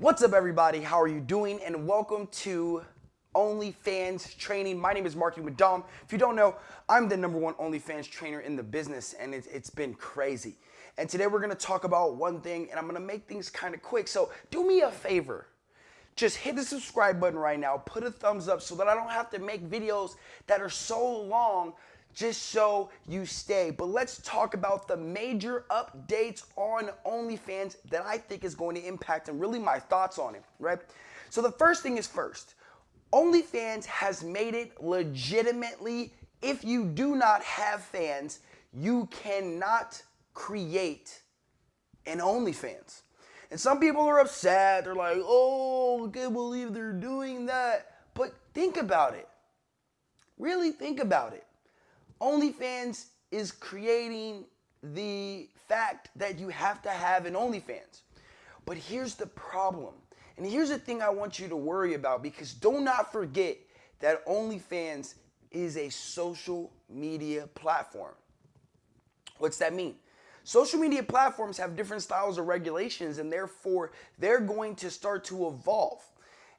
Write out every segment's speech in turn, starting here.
What's up, everybody? How are you doing? And welcome to OnlyFans training. My name is Marky Madam. If you don't know, I'm the number one OnlyFans trainer in the business, and it's, it's been crazy. And today we're gonna talk about one thing, and I'm gonna make things kind of quick. So do me a favor. Just hit the subscribe button right now, put a thumbs up so that I don't have to make videos that are so long just so you stay. But let's talk about the major updates on OnlyFans that I think is going to impact and really my thoughts on it, right? So the first thing is first, OnlyFans has made it legitimately, if you do not have fans, you cannot create an OnlyFans. And some people are upset. They're like, oh, I can't believe they're doing that. But think about it. Really think about it. OnlyFans is creating the fact that you have to have an OnlyFans. But here's the problem. And here's the thing I want you to worry about because do not forget that OnlyFans is a social media platform. What's that mean? Social media platforms have different styles of regulations and therefore they're going to start to evolve.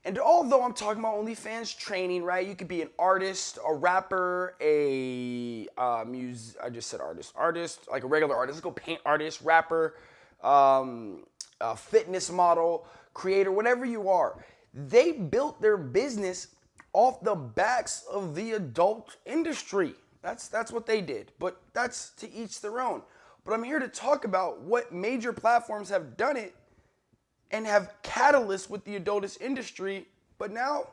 And although I'm talking about OnlyFans training, right? You could be an artist, a rapper, a uh, mus- I just said artist, artist, like a regular artist. Let's go paint artist, rapper, um, a fitness model, creator, whatever you are. They built their business off the backs of the adult industry. That's that's what they did. But that's to each their own. But I'm here to talk about what major platforms have done it and have catalysts with the adultist industry, but now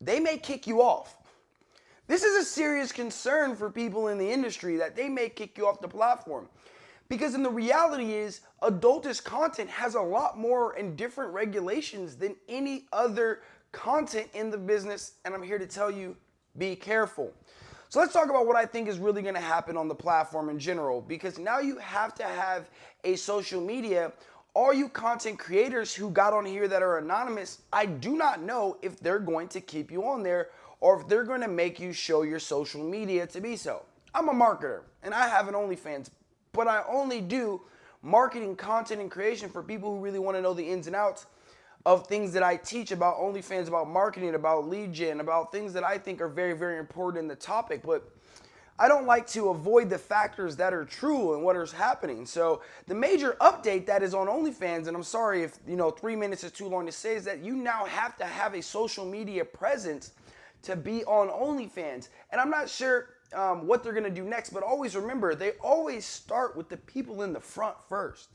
they may kick you off. This is a serious concern for people in the industry that they may kick you off the platform. Because in the reality is adultist content has a lot more and different regulations than any other content in the business and I'm here to tell you be careful. So let's talk about what I think is really going to happen on the platform in general because now you have to have a social media all you content creators who got on here that are anonymous, I do not know if they're going to keep you on there or if they're going to make you show your social media to be so. I'm a marketer and I have an OnlyFans, but I only do marketing content and creation for people who really want to know the ins and outs of things that I teach about OnlyFans, about marketing, about lead gen, about things that I think are very, very important in the topic. But I don't like to avoid the factors that are true and what is happening. So the major update that is on OnlyFans, and I'm sorry if you know three minutes is too long to say, is that you now have to have a social media presence to be on OnlyFans. And I'm not sure um, what they're gonna do next, but always remember they always start with the people in the front first.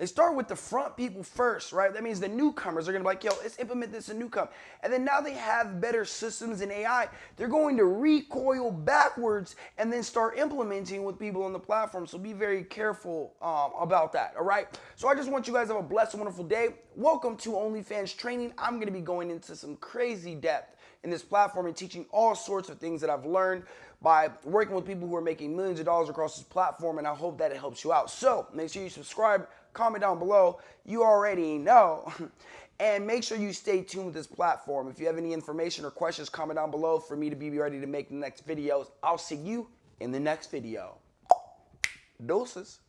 They start with the front people first, right? That means the newcomers are gonna be like, yo, let's implement this in newcom. And then now they have better systems and AI. They're going to recoil backwards and then start implementing with people on the platform. So be very careful um, about that, all right? So I just want you guys to have a blessed, wonderful day. Welcome to OnlyFans training. I'm gonna be going into some crazy depth in this platform and teaching all sorts of things that I've learned by working with people who are making millions of dollars across this platform and I hope that it helps you out. So make sure you subscribe, comment down below. You already know. And make sure you stay tuned with this platform. If you have any information or questions, comment down below for me to be ready to make the next videos. I'll see you in the next video. Doses.